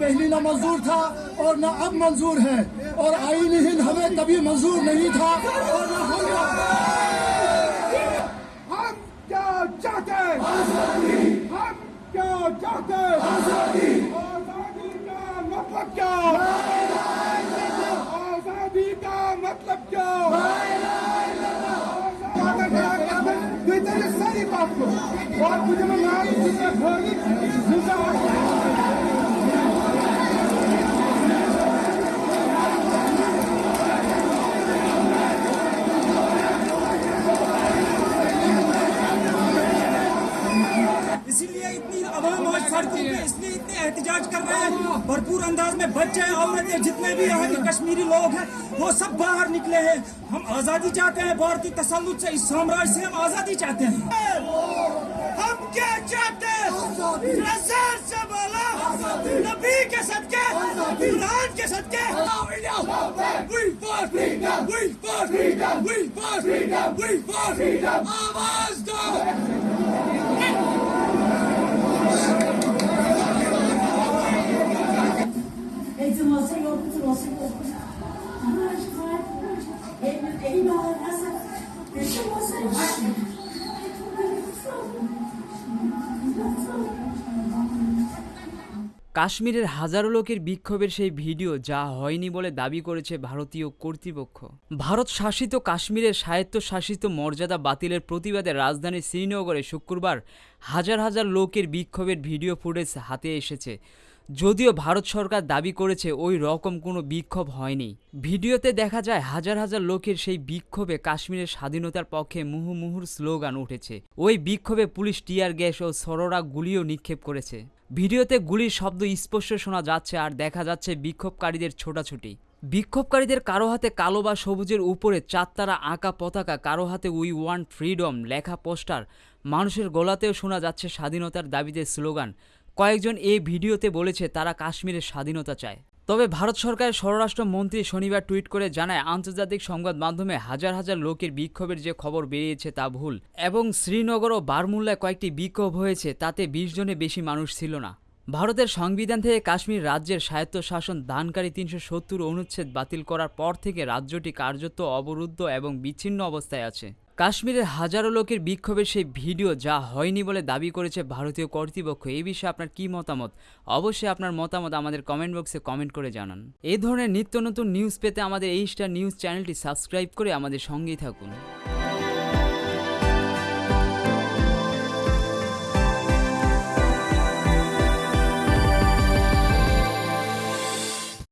پہلی نہ منظور تھا اور نہ اب منظور ہے اور آئین ہند ہمیں کبھی منظور نہیں تھا اور نہ ہم کیا چاہتے ہیں؟ آزادی۔ ہم کیا چاہتے ہیں؟ آزادی۔ آزادی کا مطلب کیا؟ آزادی کا مطلب کیا؟ ساری بات کو اور مجھے میں इसीलिए इतनी आवाम आज सड़कों पे इसलिए इतने एहतजाज कर रहे हैं। भरपूर अंदाज में बच्चे औरतें, जितने भी यहाँ के कश्मीरी लोग हैं, वो सब बाहर निकले हैं। हम आज़ादी चाहते हैं भारतीय तसल्लुट से, इस साम्राज्य से हम आज़ादी चाहते हैं। हम क्या चाहते हैं? नबी के सदके, कुरान के सदके। We fought কাশ্মীরের হাজারো লোকের বিক্ষোভের সেই ভিডিও যা হয়নি বলে দাবি করেছে ভারতীয় কর্তৃপক্ষ। ভারত শাসিত কাশ্মীরের স্বায়ত্তশাসিত মর্যাদা বাতিলের প্রতিবাদে রাজধানী শ্রীনগরে শুক্রবার হাজার হাজার লোকের বিক্ষোভের ভিডিও ফুটেজ হাতে এসেছে। যদিও ভারত সরকার দাবি করেছে ওই রকম কোনো বিক্ষোভ হয়নি। ভিডিওতে দেখা যায় হাজার হাজার লোকের সেই বিক্ষোভে কাশ্মীরের স্বাধীনতার পক্ষে মুহুমুহুর স্লোগান উঠেছে। ওই বিক্ষোভে পুলিশ টিয়ার গ্যাস ও সরোরা গুলিও নিক্ষেপ করেছে। ভিডিওতে গুলির শব্দ স্পষ্ট শোনা যাচ্ছে আর দেখা যাচ্ছে বিক্ষোভকারীদের ছোটাছুটি। বিক্ষোভকারীদের কারও হাতে কালো বা সবুজের উপরে চারতারা আঁকা পতাকা, কারও হাতে উই ওয়ান্ট ফ্রিডম লেখা পোস্টার, মানুষের গলাতেও শোনা যাচ্ছে স্বাধীনতার দাবিতে স্লোগান। কয়েকজন এই ভিডিওতে বলেছে তারা কাশ্মীরের স্বাধীনতা চায়। তবে ভারত সরকারের স্বরাষ্ট্র মন্ত্রী শনিবার টুইট করে জানায়, আন্তর্জাতিক সংবাদ মাধ্যমে হাজার হাজার লোকের বিক্ষোভের যে খবর বেরিয়েছে তা ভুল এবং শ্রীনগর ও বারমুল্লায় কয়েকটি বিক্ষোভ হয়েছে, তাতে বিশ জনে বেশি মানুষ ছিল না। ভারতের সংবিধান থেকে কাশ্মীর রাজ্যের স্বায়ত্তশাসন দানকারী তিনশো সত্তর অনুচ্ছেদ বাতিল করার পর থেকে রাজ্যটি কার্যত অবরুদ্ধ এবং বিচ্ছিন্ন অবস্থায় আছে। কাশ্মীরের হাজারো লোকের বিক্ষোভের সেই ভিডিও যা হয়নি বলে দাবি করেছে ভারতীয় কর্তৃপক্ষ এই বিষয়ে আপনার কি মতামত? অবশ্যই আপনার মতামত আমাদের কমেন্ট বক্সে কমেন্ট করে জানান। এই ধরনের নিত্য নতুন নিউজ পেতে আমাদের এই স্টার নিউজ চ্যানেলটি সাবস্ক্রাইব করে আমাদের সঙ্গেই থাকুন।